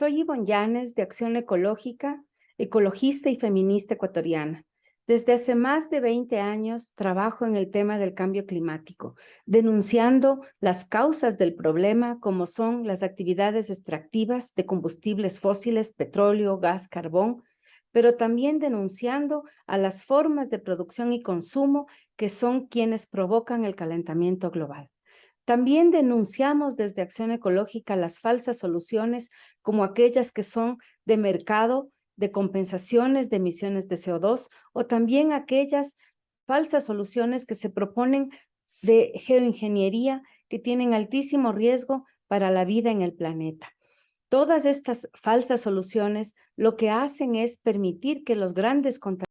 Soy Ivonne Llanes de Acción Ecológica, ecologista y feminista ecuatoriana. Desde hace más de 20 años trabajo en el tema del cambio climático, denunciando las causas del problema como son las actividades extractivas de combustibles fósiles, petróleo, gas, carbón, pero también denunciando a las formas de producción y consumo que son quienes provocan el calentamiento global. También denunciamos desde Acción Ecológica las falsas soluciones como aquellas que son de mercado, de compensaciones de emisiones de CO2 o también aquellas falsas soluciones que se proponen de geoingeniería que tienen altísimo riesgo para la vida en el planeta. Todas estas falsas soluciones lo que hacen es permitir que los grandes contaminantes